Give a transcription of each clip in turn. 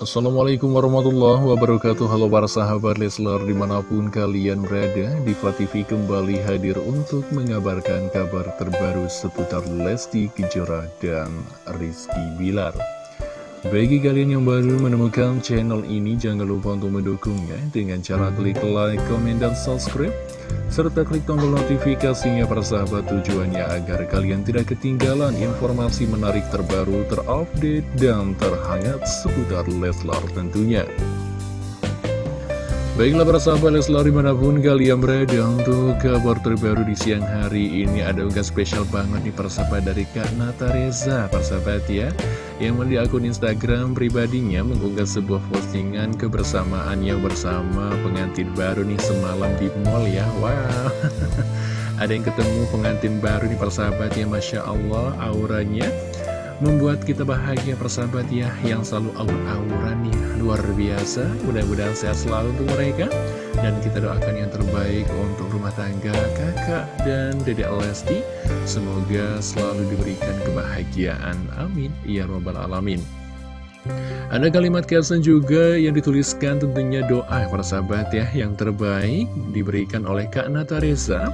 Assalamualaikum warahmatullahi wabarakatuh. Halo para sahabat Leslar di mana pun kalian berada Diva TV kembali hadir untuk mengabarkan kabar terbaru seputar Lesti Kejora dan Rizky Bilar Bagi kalian yang baru menemukan channel ini jangan lupa untuk mendukungnya Dengan cara klik like, komen, dan subscribe serta klik tombol notifikasinya para sahabat tujuannya agar kalian tidak ketinggalan informasi menarik terbaru, terupdate, dan terhangat seputar Leslar tentunya. Baiklah para sahabat Leslar di mana pun kalian berada untuk kabar terbaru di siang hari ini ada unggahan spesial banget nih persahabat dari Kak Nata Reza. Persahabat ya yang di akun Instagram pribadinya mengunggah sebuah postingan kebersamaannya bersama pengantin baru nih semalam di mall ya. Wow. Ada yang ketemu pengantin baru nih persahabat ya Masya Allah auranya membuat kita bahagia persahabat ya yang selalu aur-auran nih luar biasa mudah-mudahan sehat selalu untuk mereka. Dan kita doakan yang terbaik untuk rumah tangga kakak dan dedek Lesti. Semoga selalu diberikan kebahagiaan. Amin. Ya robbal alamin. Ada kalimat caption juga yang dituliskan tentunya doa para sahabat ya yang terbaik diberikan oleh Kak Nataresa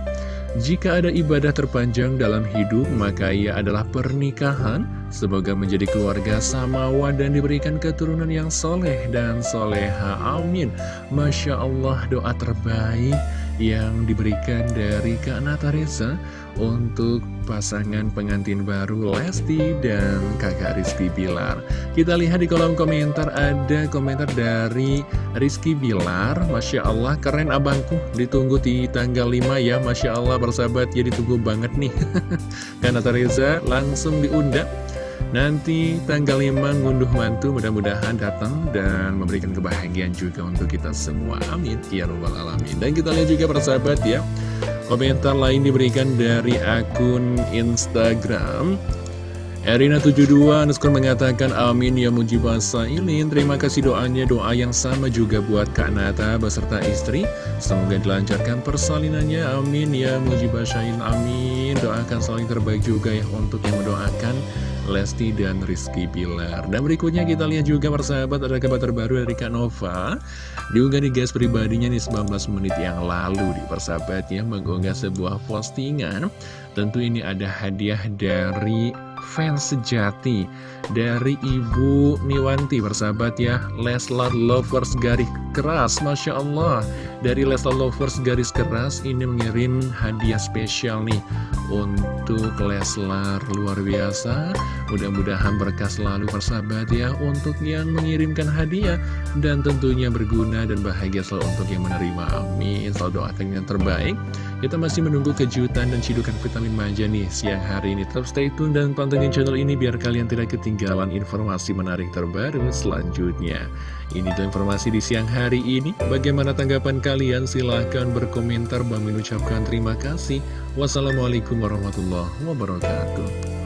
jika ada ibadah terpanjang dalam hidup, maka ia adalah pernikahan. Semoga menjadi keluarga samawa dan diberikan keturunan yang soleh dan soleha. Amin. Masya Allah doa terbaik yang diberikan dari Kak Nataresa untuk pasangan pengantin baru Lesti dan kakak Rizky Bilar. Kita lihat di kolom komentar ada komentar dari Rizky Bilar. Masya Allah keren abangku ditunggu di tanggal 5 ya. Masya Allah bersahabat ya ditunggu banget nih. Kak Nataresa langsung diundang Nanti tanggal 5 ngunduh mantu mudah-mudahan datang dan memberikan kebahagiaan juga untuk kita semua. Amin. Ya Rabbal Alamin. Dan kita lihat juga persahabat ya. Komentar lain diberikan dari akun Instagram. Erina72 underscore mengatakan amin ya mujibah sailin Terima kasih doanya doa yang sama juga buat Kak Nata beserta istri. Semoga dilancarkan persalinannya. Amin ya mujibah sailin amin. Doakan saling terbaik juga ya untuk yang mendoakan Lesti dan Rizky Pilar Dan berikutnya kita lihat juga persahabat ada kabar terbaru dari Kak Nova. Diunggah di gas pribadinya nih 19 menit yang lalu di persahabatnya mengunggah sebuah postingan. Tentu ini ada hadiah dari fans sejati dari Ibu Niwanti persahabat ya. Leslar Lovers garis keras Masya Allah. Dari Leslar Lovers garis keras ini mengirim hadiah spesial nih untuk Leslar. Luar biasa. Mudah-mudahan berkah selalu persahabat ya untuk yang mengirimkan hadiah. Dan tentunya berguna dan bahagia selalu untuk yang menerima. Amin. Selalu doakan yang terbaik. Kita masih menunggu kejutan dan cidukan vitamin manja nih siang hari ini. Tetap stay tune dan pantengin channel ini biar kalian tidak ketinggalan informasi menarik terbaru selanjutnya. Ini tuh informasi di siang hari ini. Bagaimana tanggapan kalian? Silahkan berkomentar. Bang mengucapkan terima kasih. Wassalamualaikum warahmatullahi wabarakatuh